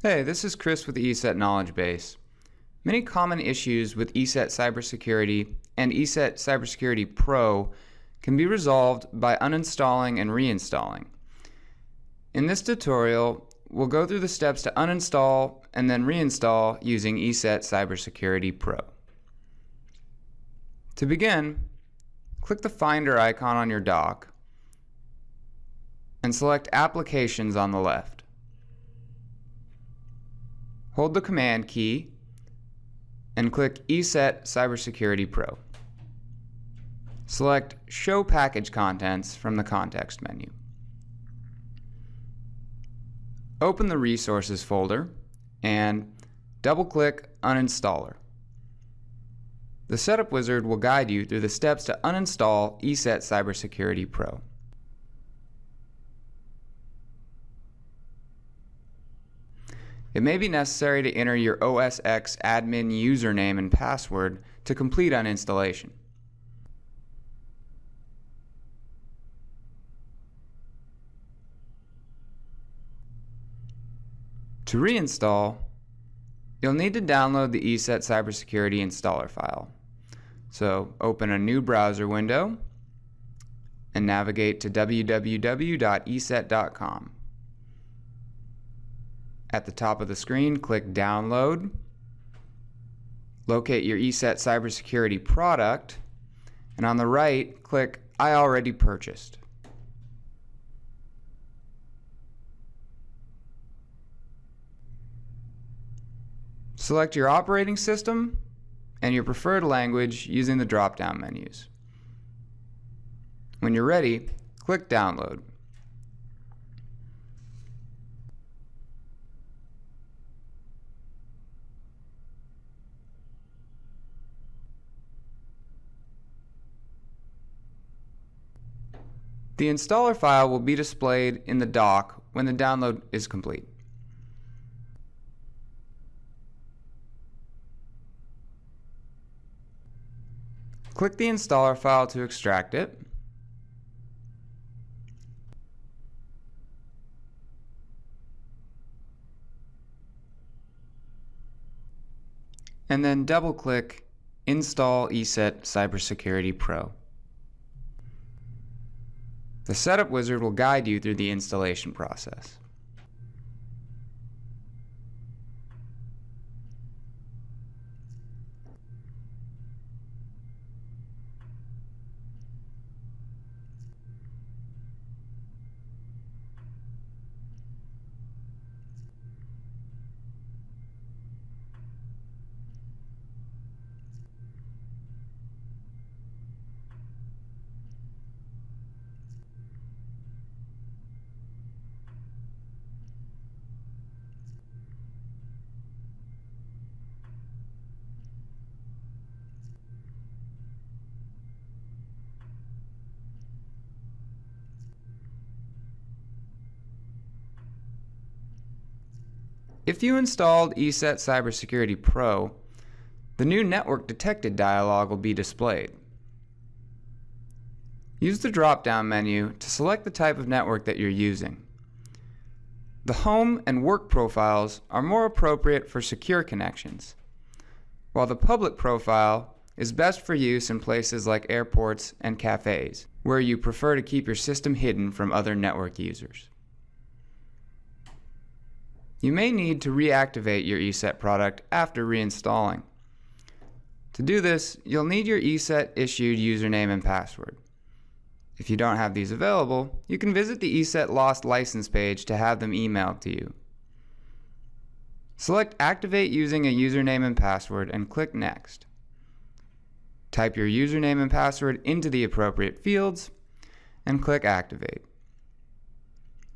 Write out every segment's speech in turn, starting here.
Hey, this is Chris with the ESET Knowledge Base. Many common issues with ESET Cybersecurity and ESET Cybersecurity Pro can be resolved by uninstalling and reinstalling. In this tutorial, we'll go through the steps to uninstall and then reinstall using ESET Cybersecurity Pro. To begin, click the Finder icon on your dock and select Applications on the left. Hold the Command key and click ESET Cybersecurity Pro. Select Show Package Contents from the context menu. Open the Resources folder and double-click Uninstaller. The Setup Wizard will guide you through the steps to uninstall ESET Cybersecurity Pro. It may be necessary to enter your OS X admin username and password to complete uninstallation. To reinstall, you'll need to download the ESET Cybersecurity installer file. So open a new browser window and navigate to www.eset.com. At the top of the screen, click Download. Locate your ESET cybersecurity product, and on the right, click I already purchased. Select your operating system and your preferred language using the drop-down menus. When you're ready, click Download. The installer file will be displayed in the dock when the download is complete. Click the installer file to extract it. And then double click Install ESET Cybersecurity Pro. The Setup Wizard will guide you through the installation process. If you installed ESET Cybersecurity Pro, the new Network Detected dialog will be displayed. Use the drop-down menu to select the type of network that you're using. The home and work profiles are more appropriate for secure connections, while the public profile is best for use in places like airports and cafes, where you prefer to keep your system hidden from other network users. You may need to reactivate your ESET product after reinstalling. To do this, you'll need your ESET issued username and password. If you don't have these available, you can visit the ESET Lost License page to have them emailed to you. Select Activate using a username and password and click Next. Type your username and password into the appropriate fields and click Activate.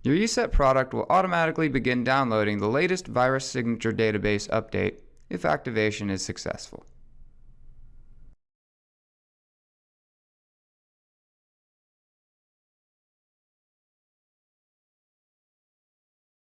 Your ESET product will automatically begin downloading the latest virus signature database update if activation is successful.